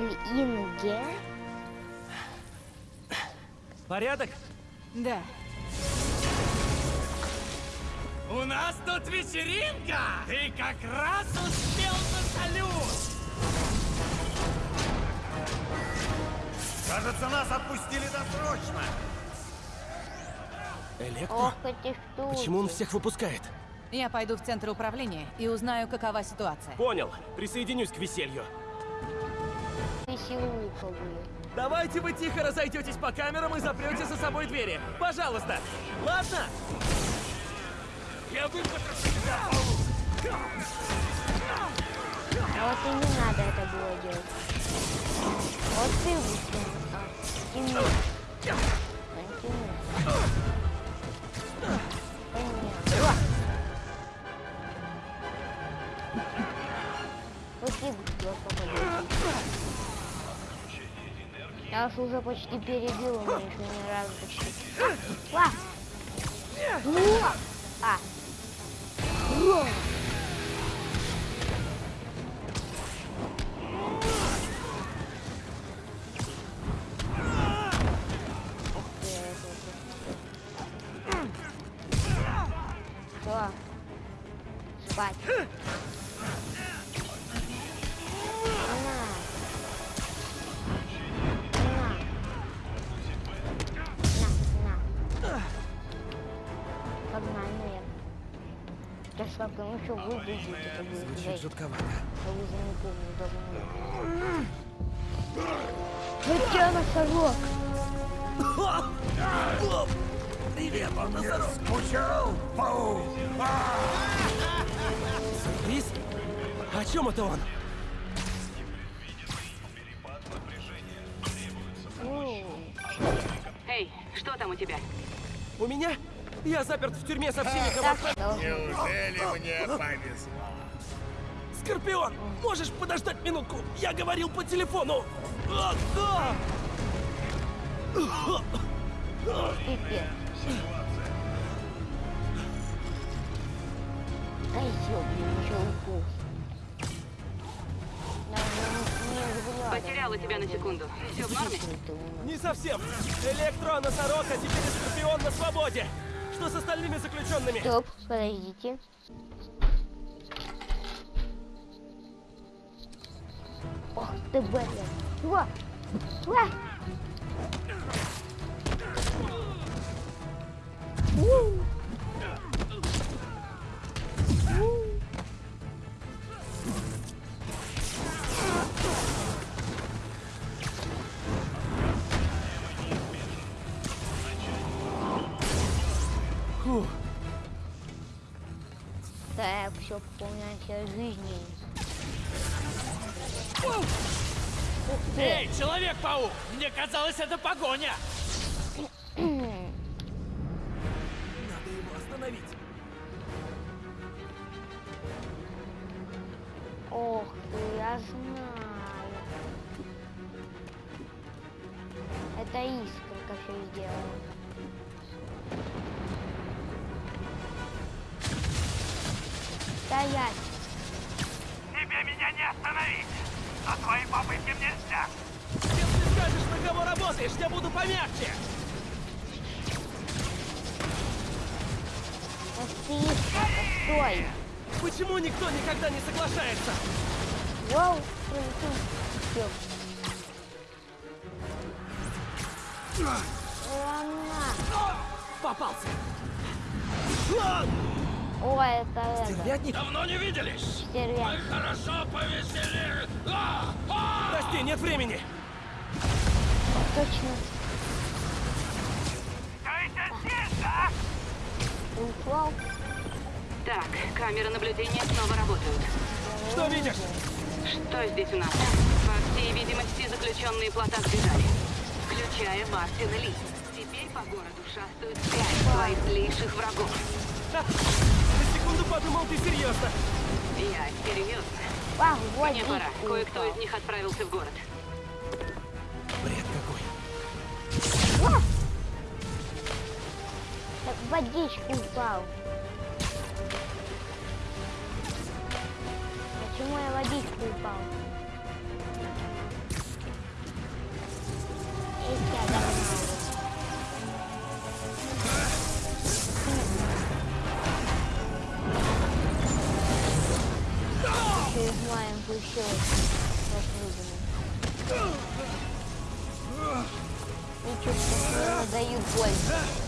Контроль Инге. Порядок? Да. У нас тут вечеринка! Ты как раз успел на салют! Кажется, нас отпустили досрочно. Электро? Ох, эти штуки. Почему он всех выпускает? Я пойду в центр управления и узнаю, какова ситуация. Понял. Присоединюсь к веселью. Веселуха. Давайте вы тихо разойдетесь по камерам и запрете за собой двери. Пожалуйста. Ладно? Я выпотрошу тебя! А вот и не надо это было делать. Вот ты высунул. А, тяни. Натяни. Понятно. О! Вот ты быстро попадешь. Я уж уже почти перебил, умеешь меня разу почти. Во! А! Как ну что будет Звучит жутковато. Вы за не давно. Хотя носорог. Привет, он носорог. Скучал, паук? Сюрприз? О чем это он? Эй, что там у тебя? У меня? Я заперт в тюрьме со всеми Неужели мне повезло? Скорпион, можешь подождать минутку? Я говорил по телефону. Да! чулков. Потеряла тебя на секунду. Все в норме? Не совсем. Электро, носорог, а теперь Скорпион на свободе. Что с остальными заключенными? Стоп, подождите. Ох ты, блин. Ва! Ва! У! Так, все, полная жизни. Эй, Человек-паук! Мне казалось, это погоня! Стоять! Тебе меня не остановить! За твои попытки нельзя! Если скажешь, на кого работаешь, я буду помягче. Искорка, стой! Почему никто никогда не соглашается? Всё. Ладно. Попался. О, это это. Стервятник? Давно не виделись! Стервятник. Хорошо повеселили! А! А! Прости, нет времени. Точно. Стойте здесь, а! Упал. Так, камеры наблюдения снова работают. Что видишь? Что здесь у нас? По всей видимости, заключенные плота сбежали. Включая Мартина Ли. Теперь по городу шастают пять твоих злейших врагов. Секунду подумал, ты серьезно. Я серьезно. А, Мне пора. Кое-кто из них отправился в город. Бред какой. Так водичку упал. Почему я в водичку упал? чуть дают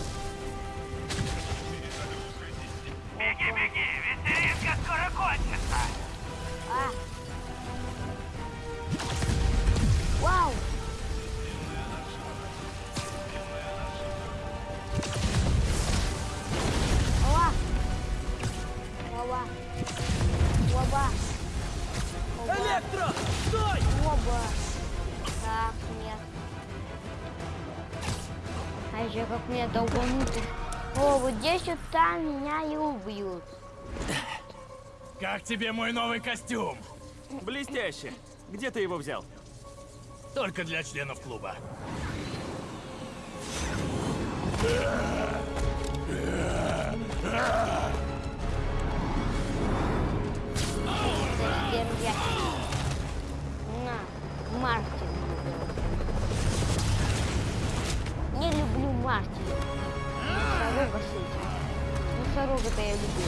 Еще как меня долбанут. О, вот здесь вот там меня и убьют. Как тебе мой новый костюм? Блестяще. Где ты его взял? Только для членов клуба. Держать. Носорога-то я люблю.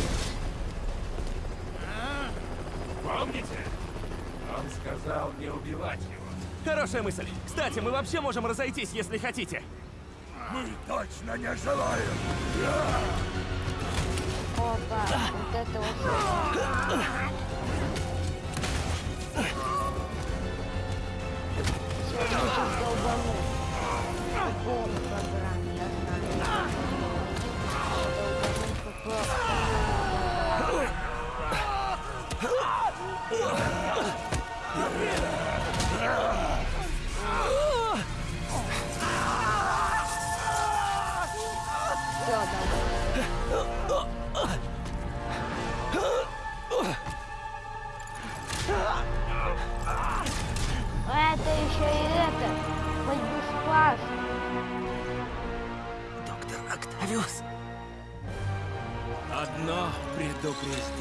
Помните? Он сказал не убивать его. Хорошая мысль. Кстати, мы вообще можем разойтись, если хотите. Мы точно не желаем. Опа, вот это вот. Сейчас долбанем. По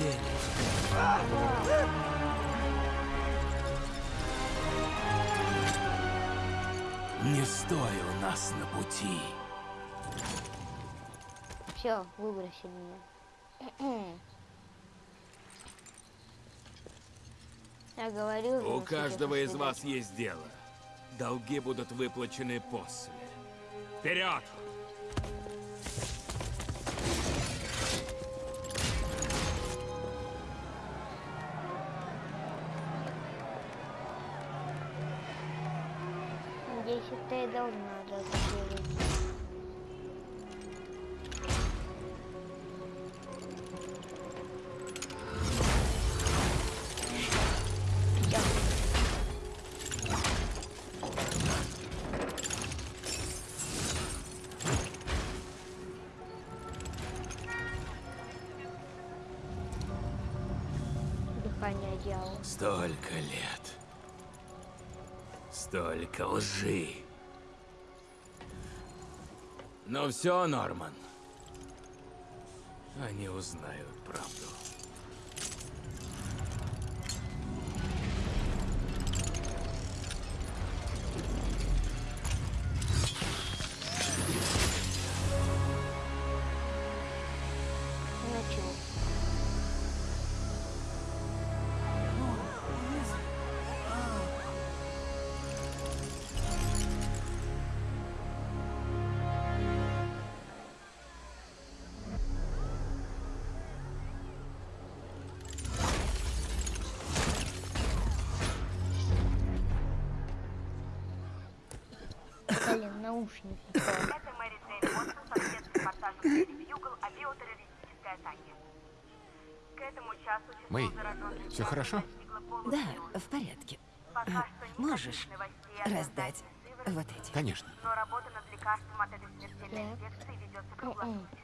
предупреждение. Не стой у нас на пути. Все, выброси меня. Я говорил У каждого из вас есть дело. Долги будут выплачены после. Вперед! Это и должна. Столько лет. Столько лжи. Но все, Норман. Они узнают правду. Блин, наушники. Это Мэри Джейн Уотсон со спецрепортажем «Бьюгл» о биотеррористической атаке. К этому часу число Мэй, всё хорошо? Да, в порядке. Пока А, что можешь раздать вот эти? Конечно. Но работа над лекарством от этой смертельной инфекции ведется М-м. круглосуточно.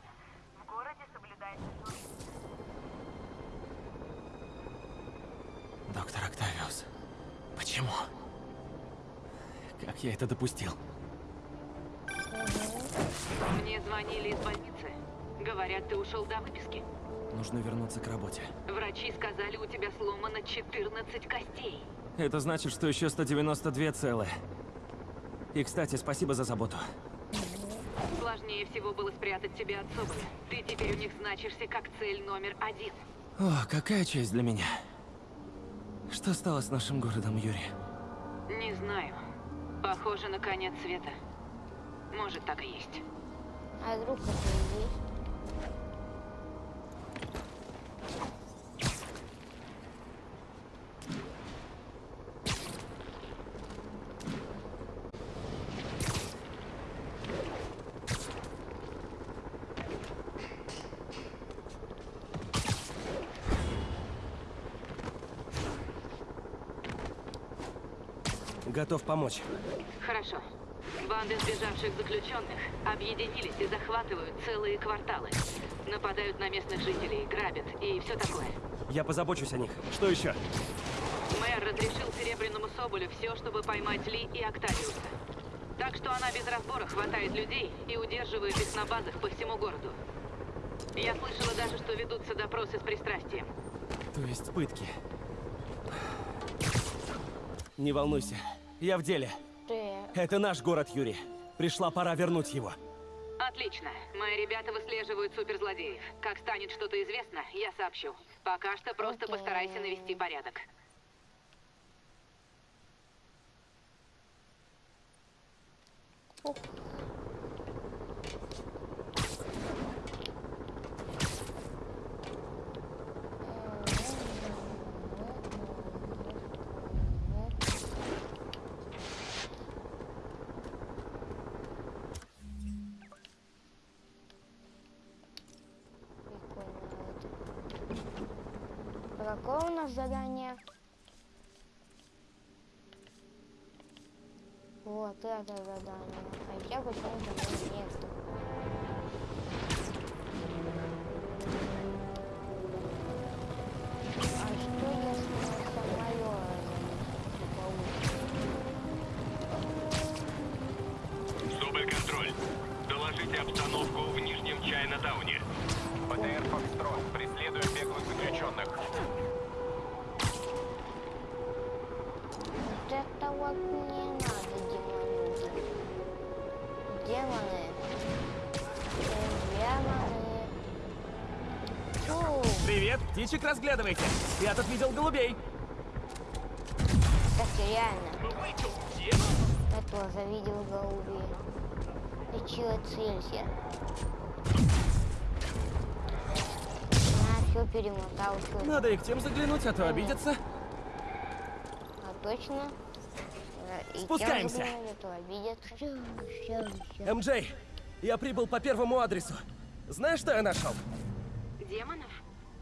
В городе соблюдается. Доктор Октавиус, почему? Как я это допустил? Мне звонили из больницы. Говорят, ты ушел до выписки. Нужно вернуться к работе. Врачи сказали, у тебя сломано 14 костей. Это значит, что еще 192 целые. И, кстати, спасибо за заботу. Сложнее всего было спрятать тебя от Соболя. Ты теперь у них значишься как цель номер один. О, какая честь для меня. Что стало с нашим городом, Юрий? Не знаю. Похоже на конец света. Может, так и есть. А вдруг это и есть? Готов помочь. Хорошо. Банды сбежавших заключенных объединились и захватывают целые кварталы. Нападают на местных жителей, грабят и все такое. Я позабочусь о них. Что еще? Мэр разрешил Серебряному Соболю все, чтобы поймать Ли и Октавиуса. Так что она без разбора хватает людей и удерживает их на базах по всему городу. Я слышала даже, что ведутся допросы с пристрастием. То есть пытки. Не волнуйся. Я в деле. Это наш город, Юрий. Пришла пора вернуть его. Отлично. Мои ребята выслеживают суперзлодеев. Как станет что-то известно, я сообщу. Пока что просто Окей. постарайся навести порядок. Ух. Прикольно это. А Какое у нас задание? Вот это задание. Хотя почему-то его нету. Привет, птичек разглядывайте. Я тут видел голубей. кстати, реально. Я тоже видел голубей. Ты чего целься? На, все перемотал, всё. Надо и к тем заглянуть, а то обидятся. А точно? И Спускаемся. то обидятся. Всё, всё. МД, я прибыл по первому адресу. Знаешь, что я нашел? Демонов?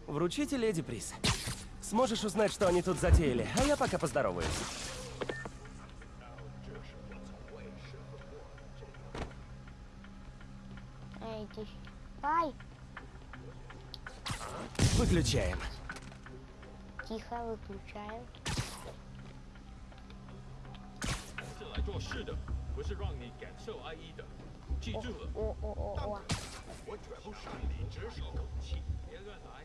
Вручите леди приз. Сможешь узнать, что они тут затеяли, а я пока поздороваюсь. Эй, ты... Ай, Выключаем. тихо выключаю. 是来做事的，不是让你感受哀意的。记住了， О, о, о, о. 我绝不擅离职守。别乱来，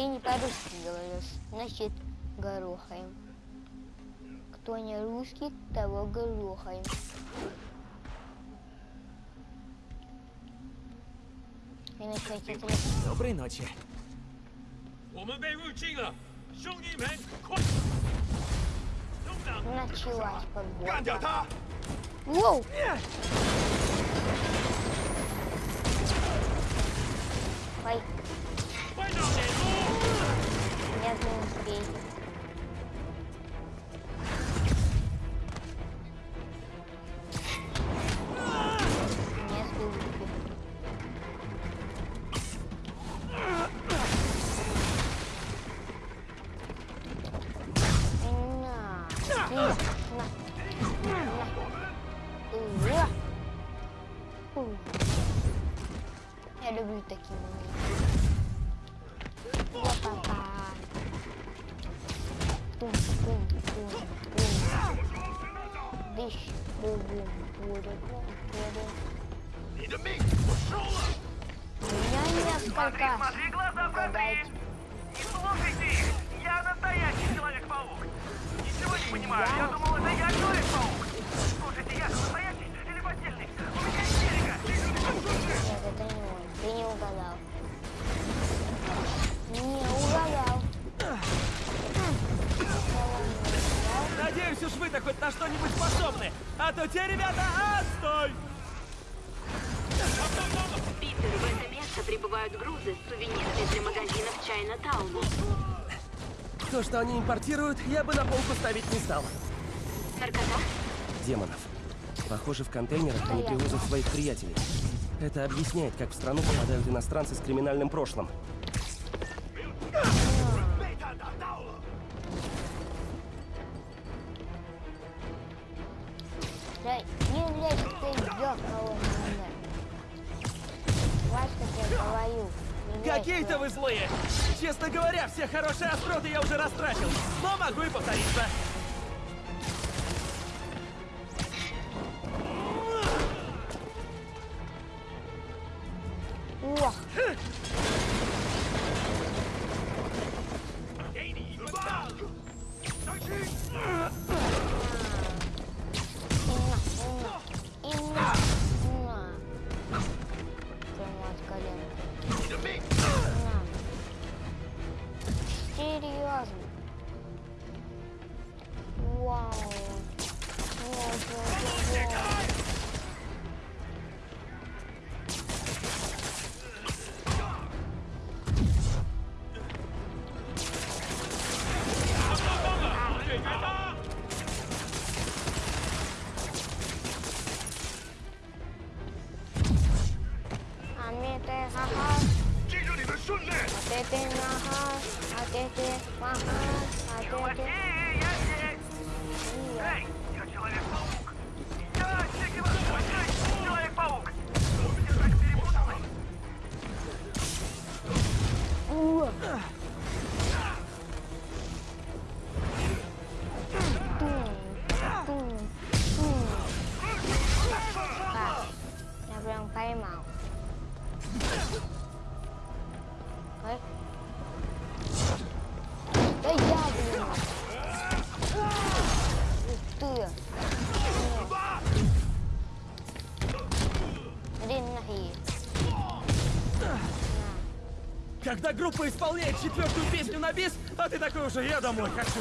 ты не по-русски говоришь, значит, горохаем. Кто не русский, того горохаем. Доброй ночи. Началась погода. Воу! Ой полезные зрения. Я люблю такие. Меня несколько. Смотри, глаза прозри! Не слушайте их! Я настоящий Человек-паук! Ничего не понимаю, я думал, это я Человек-паук! Слушайте, я настоящий или поддельный? У меня истерика! Нет, это не он. Ты не угадал. Надеюсь, уж вы-то хоть на что-нибудь способны. А то те ребята, отстой! Питер, в это место прибывают грузы с сувенирами для магазинов Чайна Тауна. То, что они импортируют, я бы на полку ставить не стал. Наркота? Демонов. Похоже, в контейнерах они привозят своих приятелей. Это объясняет, как в страну попадают иностранцы с криминальным прошлым. Какие-то вы злые! Честно говоря, все хорошие остроты я уже растратил, но могу и повториться. Ох, а ты ты Когда группа исполняет четвертую песню на бис, а ты такой уже, я домой хочу.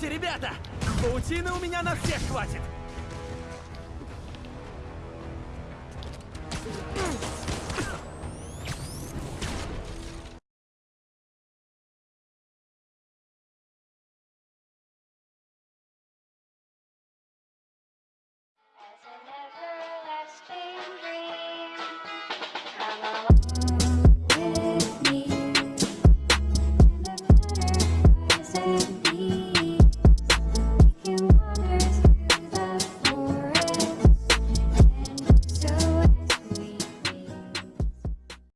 Пробуйте, ребята! Паутины у меня на всех хватит!